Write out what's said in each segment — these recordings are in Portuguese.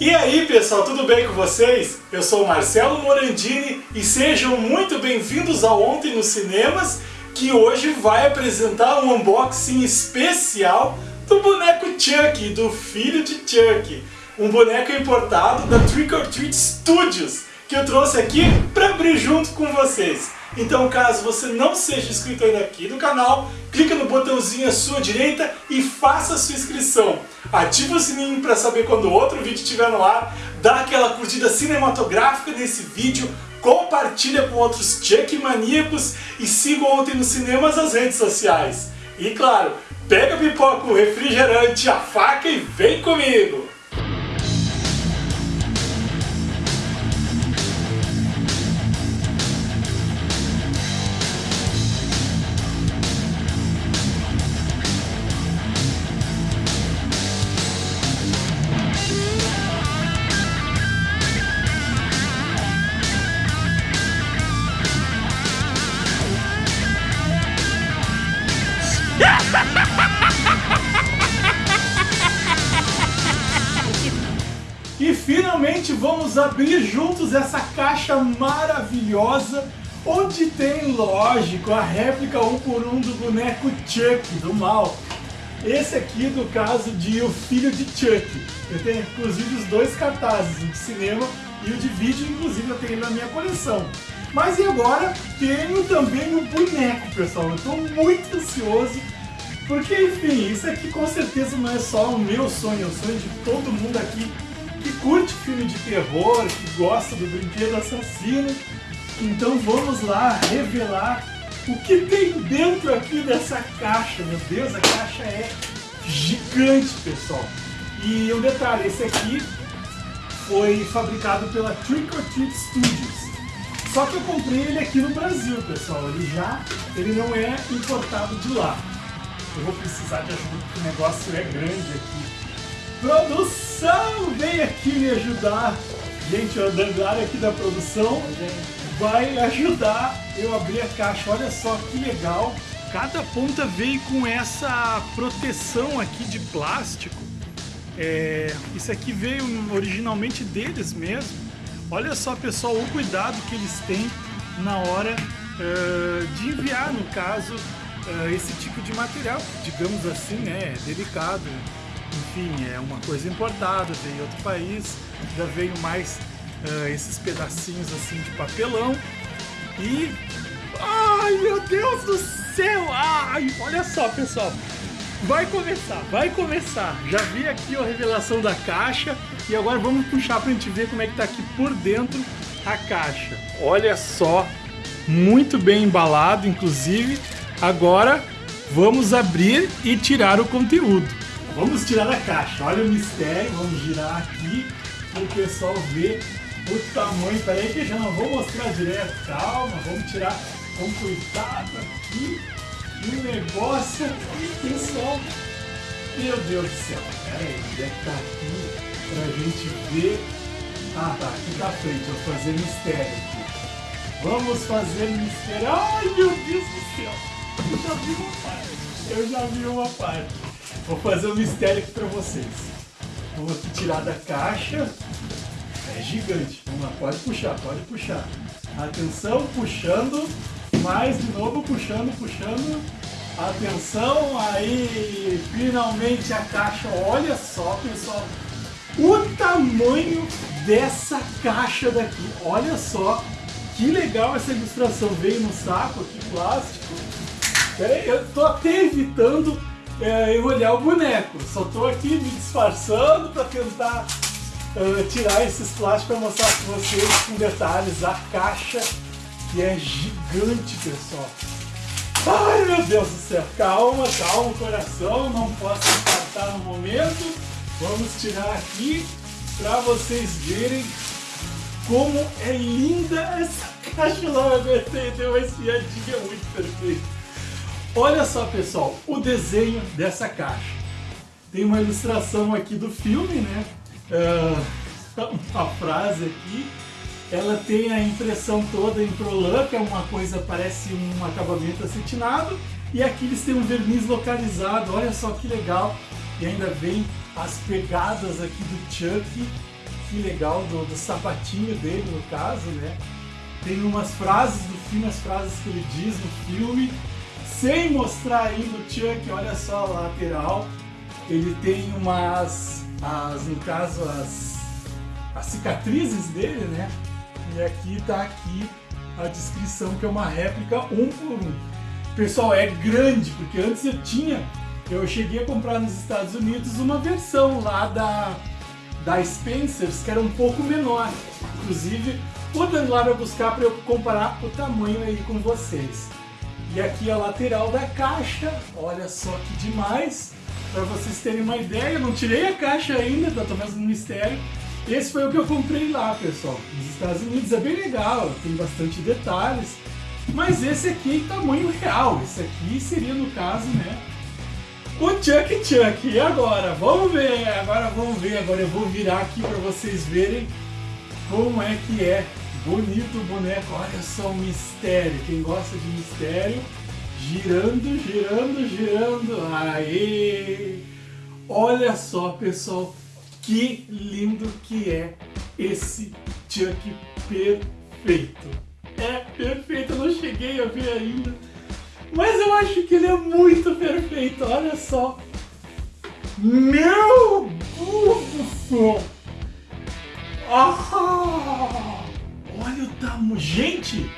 E aí pessoal, tudo bem com vocês? Eu sou Marcelo Morandini e sejam muito bem-vindos ao Ontem nos Cinemas, que hoje vai apresentar um unboxing especial do boneco Chuck, do filho de Chuck. Um boneco importado da Trick or Treat Studios, que eu trouxe aqui para abrir junto com vocês. Então caso você não seja inscrito ainda aqui no canal, clica no botãozinho à sua direita e faça a sua inscrição. Ativa o sininho para saber quando outro vídeo estiver no ar, dá aquela curtida cinematográfica nesse vídeo, compartilha com outros Chuck maníacos e siga ontem nos cinemas as redes sociais. E claro, pega a pipoca, o refrigerante, a faca e vem comigo! E finalmente vamos abrir juntos essa caixa maravilhosa onde tem, lógico, a réplica um por um do boneco Chuck, do mal. Esse aqui do caso de O Filho de Chuck. Eu tenho inclusive os dois cartazes, o de cinema e o de vídeo, inclusive eu tenho na minha coleção. Mas e agora tenho também o boneco, pessoal. Eu estou muito ansioso porque, enfim, isso aqui com certeza não é só o meu sonho, é o sonho de todo mundo aqui que curte filme de terror, que gosta do brinquedo assassino. Então vamos lá revelar o que tem dentro aqui dessa caixa. Meu Deus, a caixa é gigante, pessoal. E um detalhe, esse aqui foi fabricado pela Trick or Treat Studios. Só que eu comprei ele aqui no Brasil, pessoal. Ele já, ele não é importado de lá. Eu vou precisar de ajuda porque o negócio é grande aqui. Produção, vem aqui me ajudar. Gente, o Danglari aqui da produção vai ajudar eu abrir a caixa. Olha só que legal. Cada ponta veio com essa proteção aqui de plástico. É, isso aqui veio originalmente deles mesmo. Olha só, pessoal, o cuidado que eles têm na hora uh, de enviar, no caso, uh, esse tipo de material. Digamos assim, né, é delicado enfim, é uma coisa importada, veio em outro país, já veio mais uh, esses pedacinhos assim de papelão e... Ai, meu Deus do céu! Ai, olha só, pessoal! Vai começar, vai começar! Já vi aqui a revelação da caixa e agora vamos puxar pra gente ver como é que tá aqui por dentro a caixa. Olha só, muito bem embalado, inclusive. Agora vamos abrir e tirar o conteúdo. Vamos tirar da caixa. Olha o mistério. Vamos girar aqui para o pessoal ver o tamanho. Peraí que já não vou mostrar direto. Calma, vamos tirar com cuidado aqui. E o negócio aqui, pessoal. Meu Deus do céu. Pera aí, onde é que tá aqui pra gente ver? Ah, tá. Aqui tá frente. Vou fazer mistério aqui. Vamos fazer mistério. Ai, meu Deus do céu. Eu já vi uma parte. Eu já vi uma parte. Vou fazer um mistério aqui para vocês. Vamos aqui tirar da caixa. É gigante. Vamos lá, pode puxar, pode puxar. Atenção, puxando. Mais de novo, puxando, puxando. Atenção, aí finalmente a caixa. Olha só, pessoal. O tamanho dessa caixa daqui. Olha só que legal essa ilustração. Veio no saco aqui, plástico. Peraí, eu tô até evitando é, enrolhar o boneco. Só estou aqui me disfarçando para tentar uh, tirar esses plásticos para mostrar para vocês com detalhes a caixa que é gigante, pessoal. Ai meu Deus do céu, calma, calma coração, não posso infartar no momento. Vamos tirar aqui para vocês verem como é linda essa caixa. Não aguentei, deu uma espiadinha muito perfeita. Olha só, pessoal, o desenho dessa caixa. Tem uma ilustração aqui do filme, né? Uh, uma frase aqui. Ela tem a impressão toda em Prolan, que é uma coisa, parece um acabamento acetinado. E aqui eles têm um verniz localizado, olha só que legal. E ainda vem as pegadas aqui do Chuck, que legal, do, do sapatinho dele no caso, né? Tem umas frases do filme, as frases que ele diz no filme, sem mostrar ainda o Chuck, olha só a lateral. Ele tem umas, as, no caso, as, as cicatrizes dele, né? E aqui tá aqui a descrição que é uma réplica um por um. Pessoal, é grande, porque antes eu tinha, eu cheguei a comprar nos Estados Unidos uma versão lá da, da Spencer's, que era um pouco menor. Inclusive, o Dan lá vai buscar para eu comparar o tamanho aí com vocês. E aqui a lateral da caixa, olha só que demais. Para vocês terem uma ideia, eu não tirei a caixa ainda, tá tomando um mistério. Esse foi o que eu comprei lá, pessoal. Nos Estados Unidos é bem legal, tem bastante detalhes. Mas esse aqui é tamanho real. Esse aqui seria, no caso, né? O Chuck Chuck. E agora? Vamos ver. Agora vamos ver. Agora eu vou virar aqui para vocês verem como é que é. Bonito boneco. Olha só o mistério. Quem gosta de mistério, girando, girando, girando. Aê! Olha só, pessoal que lindo que é esse Chuck perfeito. É perfeito, eu não cheguei a ver ainda. Mas eu acho que ele é muito perfeito, olha só. Meu Deus do céu! Ah, olha o tamanho. Gente,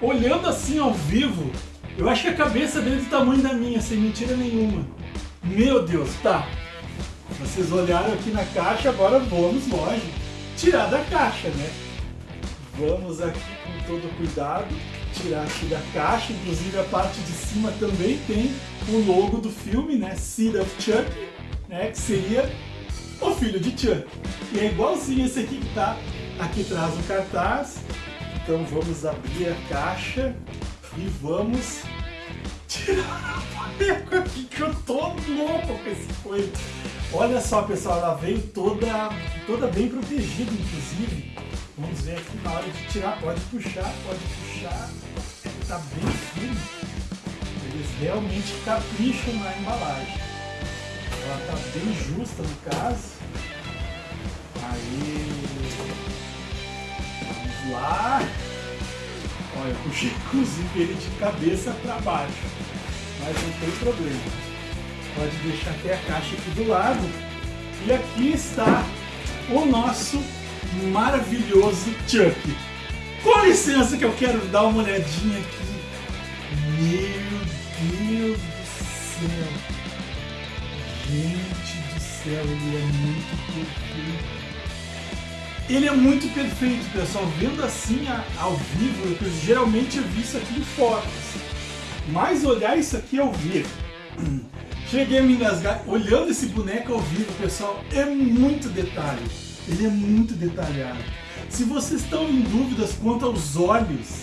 olhando assim ao vivo, eu acho que a cabeça dele é do tamanho da minha, sem mentira nenhuma. Meu Deus, tá. Vocês olharam aqui na caixa, agora vamos, lógico, tirar da caixa, né? Vamos aqui com todo cuidado, tirar aqui da caixa, inclusive a parte de cima também tem o logo do filme, né? Seed of Chuck, né? Que seria o filho de Chuck. E é igualzinho esse aqui que tá aqui atrás no cartaz. Então vamos abrir a caixa e vamos tirar a boneca aqui que eu tô louco com esse coisa. Olha só, pessoal, ela vem toda, toda bem protegida, inclusive. Vamos ver aqui na hora de tirar. Pode puxar, pode puxar. Está bem firme. Eles realmente capricham na embalagem. Ela está bem justa no caso. Lá. Olha, eu puxei inclusive ele de cabeça para baixo. Mas não tem problema. Pode deixar até a caixa aqui do lado. E aqui está o nosso maravilhoso Chuck. Com licença que eu quero dar uma olhadinha aqui. Meu Deus do céu. Gente do céu, ele é muito perfeito. Ele é muito perfeito, pessoal. Vendo assim ao vivo, eu geralmente eu vi isso aqui em fotos. Mas olhar isso aqui ao vivo Cheguei a me engasgar. Olhando esse boneco ao vivo, pessoal, é muito detalhe. Ele é muito detalhado. Se vocês estão em dúvidas quanto aos olhos,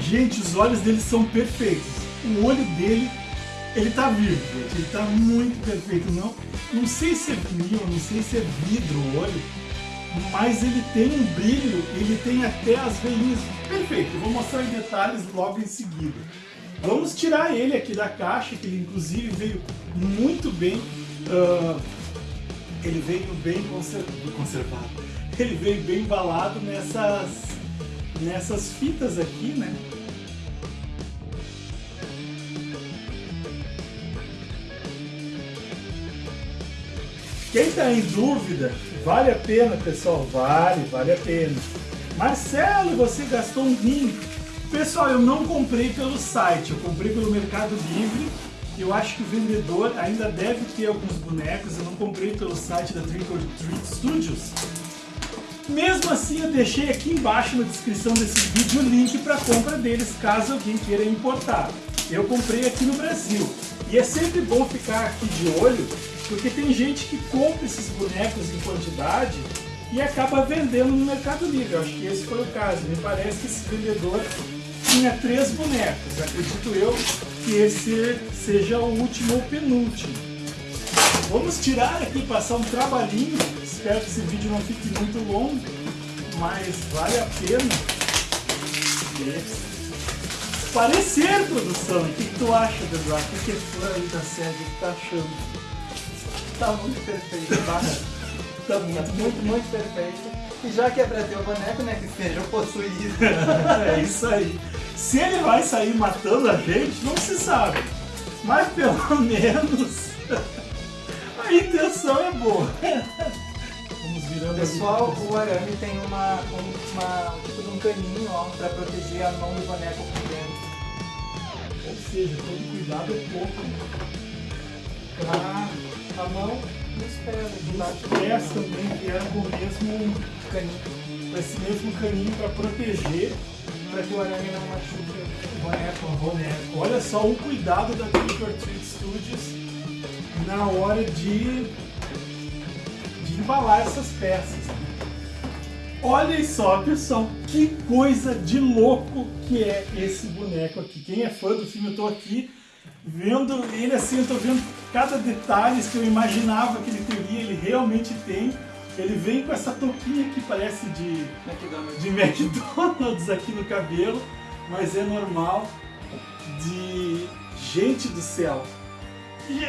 gente, os olhos dele são perfeitos. O olho dele, ele tá vivo, gente. Ele tá muito perfeito. Não, não sei se é vinil, não sei se é vidro o olho, mas ele tem um brilho, ele tem até as veinhas. Perfeito, vou mostrar em detalhes logo em seguida. Vamos tirar ele aqui da caixa, que ele inclusive veio muito bem, uh, ele veio bem conservado, ele veio bem embalado nessas, nessas fitas aqui, né? Quem está em dúvida, vale a pena, pessoal? Vale, vale a pena. Marcelo, você gastou um rim Pessoal, eu não comprei pelo site, eu comprei pelo Mercado Livre. Eu acho que o vendedor ainda deve ter alguns bonecos, eu não comprei pelo site da Trickle Treat Studios. Mesmo assim, eu deixei aqui embaixo na descrição desse vídeo o link para compra deles, caso alguém queira importar. Eu comprei aqui no Brasil. E é sempre bom ficar aqui de olho, porque tem gente que compra esses bonecos em quantidade e acaba vendendo no Mercado Livre. Acho que esse foi o caso. Me parece que esse vendedor tinha três bonecos. Acredito eu que esse seja o último ou penúltimo. Vamos tirar aqui, passar um trabalhinho. Espero que esse vídeo não fique muito longo, mas vale a pena. Parecer, produção. O que, tu acha, Eduardo? O que, é fã aí da série? O que tu tá achando? Tá muito perfeito, tá? tá muito, muito, muito perfeito. E já que é pra ter o boneco, né, que seja possuído. é isso aí. Se ele vai sair matando a gente, não se sabe. Mas pelo menos a intenção é boa. Vamos virando Pessoal, o arame tem uma, uma, um tipo de um caninho ó, pra proteger a mão do boneco por dentro. Ou seja, todo cuidado é pouco. Pra a mão nos pés aqui embaixo. Os pés também vieram com o mesmo caninho, com esse mesmo caninho para proteger, para que o arame não machuque o boneco. Boneco. Olha só o cuidado da Trick or Treat Studios na hora de, de embalar essas peças. Olhem só, pessoal, que coisa de louco que é esse boneco aqui. Quem é fã do filme, eu tô aqui vendo ele assim, eu tô vendo cada detalhe que eu imaginava que ele teria, ele realmente tem. Ele vem com essa touquinha que parece de McDonald's. de McDonald's aqui no cabelo, mas é normal. De gente do céu. E,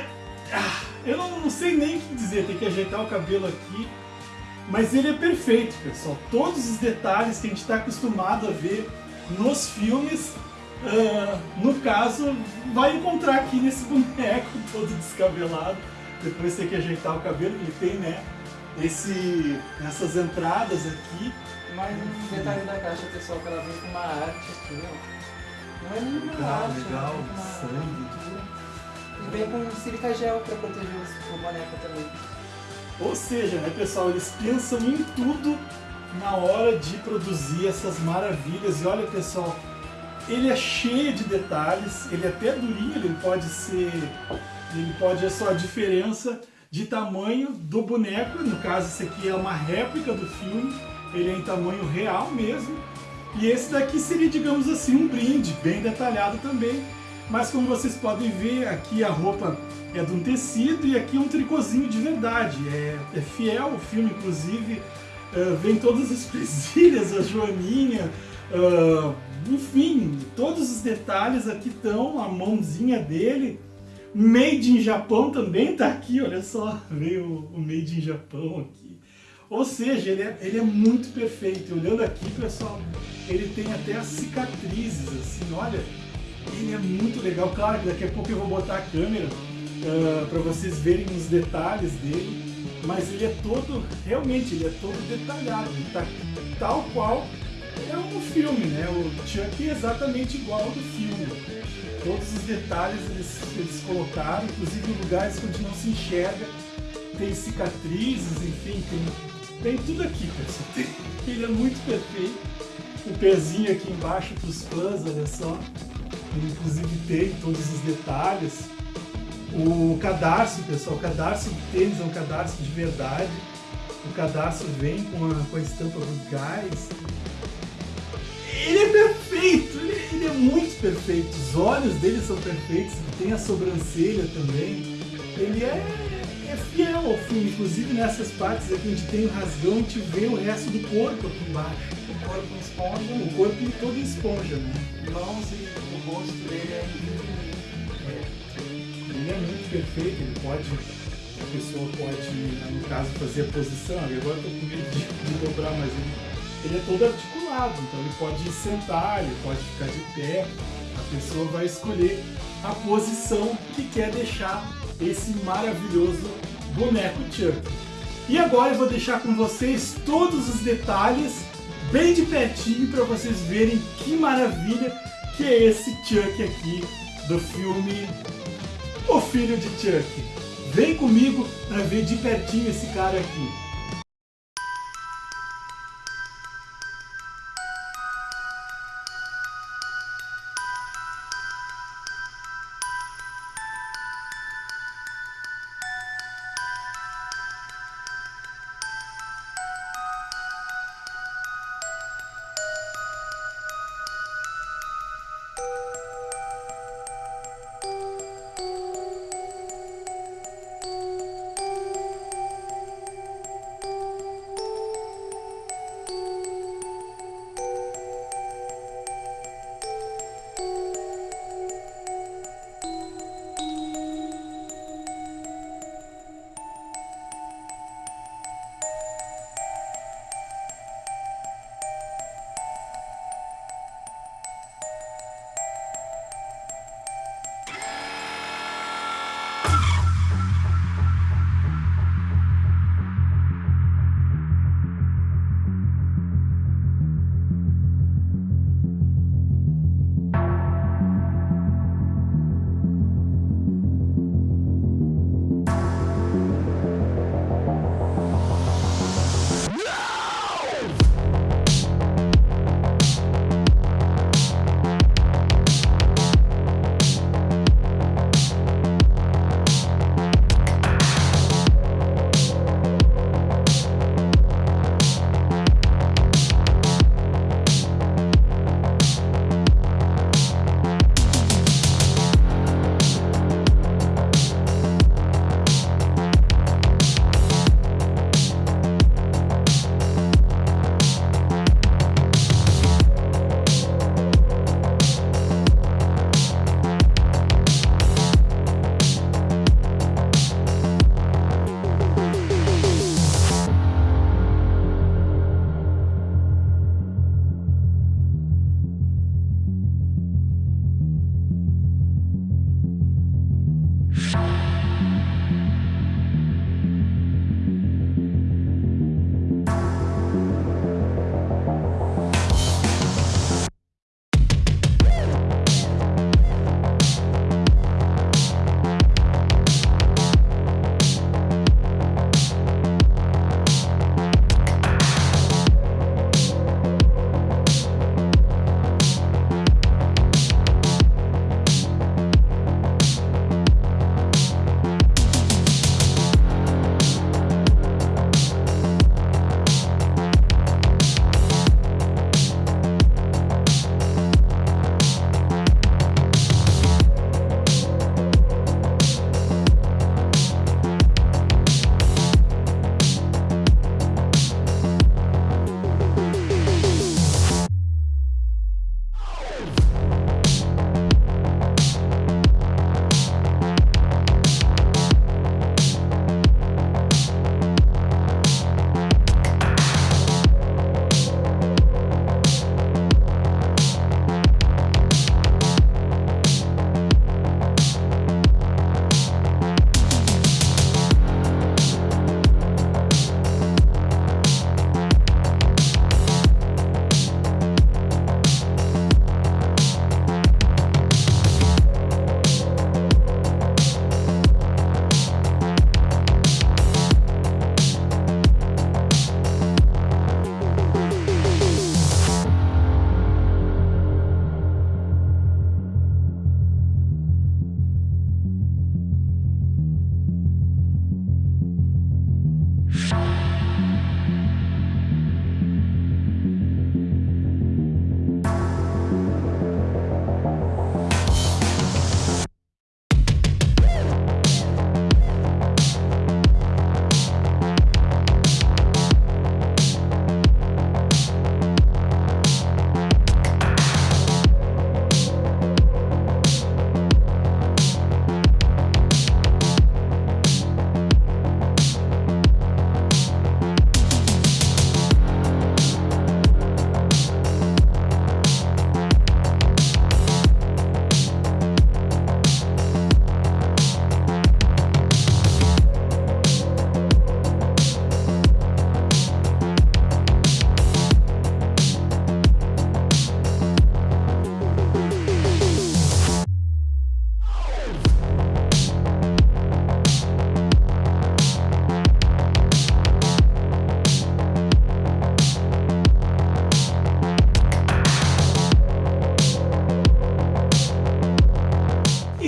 ah, eu não, não sei nem o que dizer, tem que ajeitar o cabelo aqui. Mas ele é perfeito, pessoal. Todos os detalhes que a gente está acostumado a ver nos filmes, uh, no caso, vai encontrar aqui nesse boneco todo descabelado. Depois tem que ajeitar o cabelo, ele tem, né? esse, essas entradas aqui. Mas um detalhe da caixa, pessoal, que ela vem com uma arte aqui, ó. Não é nenhuma legal, arte, legal, é sangue. E vem com silica gel para proteger o boneco também. Ou seja, né, pessoal, eles pensam em tudo na hora de produzir essas maravilhas. E olha, pessoal, ele é cheio de detalhes, ele é até durinho, ele pode ser... Ele pode, é só a diferença de tamanho do boneco, no caso esse aqui é uma réplica do filme, ele é em tamanho real mesmo, e esse daqui seria, digamos assim, um brinde, bem detalhado também, mas como vocês podem ver, aqui a roupa é de um tecido e aqui é um tricôzinho de verdade, é, é fiel o filme, inclusive, uh, vem todas as presilhas, a joaninha, uh, enfim, todos os detalhes aqui estão, a mãozinha dele, Made in Japão também tá aqui, olha só, veio o Made in Japão aqui. Ou seja, ele é, ele é muito perfeito. Olhando aqui, pessoal, ele tem até as cicatrizes, assim, olha. Ele é muito legal. Claro que daqui a pouco eu vou botar a câmera uh, ah, para vocês verem os detalhes dele. Mas ele é todo, realmente, ele é todo detalhado. Ele tá tal qual é um filme, né? O Chuck é exatamente igual ao do filme todos os detalhes eles, eles colocaram, inclusive lugares onde não se enxerga, tem cicatrizes, enfim, tem, tem tudo aqui, pessoal. Ele é muito perfeito. O pezinho aqui embaixo para os fãs, olha só. Ele inclusive tem todos os detalhes. O cadarço, pessoal, o cadarço do tênis é um cadarço de verdade. O cadarço vem com a, com a estampa do gás. Muito perfeito. Os olhos dele são perfeitos, tem a sobrancelha também. Ele é, é fiel ao filme, inclusive nessas partes aqui onde tem o rasgão, a gente vê o resto do corpo aqui embaixo. O corpo em esponja. O corpo todo em esponja, né? Mãos e o rosto dele é. Ele é muito perfeito, ele pode a pessoa pode, no caso, fazer a posição, agora eu estou com medo de, dobrar, mas ele ele é todo articulado, então ele pode sentar, ele pode ficar de pé, a pessoa vai escolher a posição que quer deixar esse maravilhoso boneco Chuck. E agora eu vou deixar com vocês todos os detalhes bem de pertinho para vocês verem que maravilha que é esse Chuck aqui do filme O Filho de Chuck. Vem comigo para ver de pertinho esse cara aqui.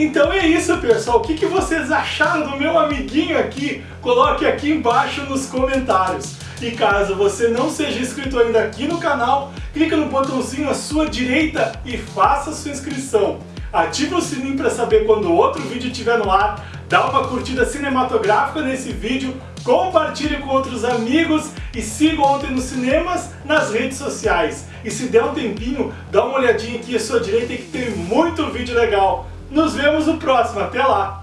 Então é isso, pessoal. O que, que vocês acharam do meu amiguinho aqui? Coloque aqui embaixo nos comentários. E caso você não seja inscrito ainda aqui no canal, clica no botãozinho à sua direita e faça sua inscrição. Ative o sininho para saber quando outro vídeo estiver no ar, dá uma curtida cinematográfica nesse vídeo, compartilhe com outros amigos e siga Ontem nos Cinemas nas redes sociais. E se der um tempinho, dá uma olhadinha aqui à sua direita que tem muito vídeo legal. Nos vemos no próximo, até lá!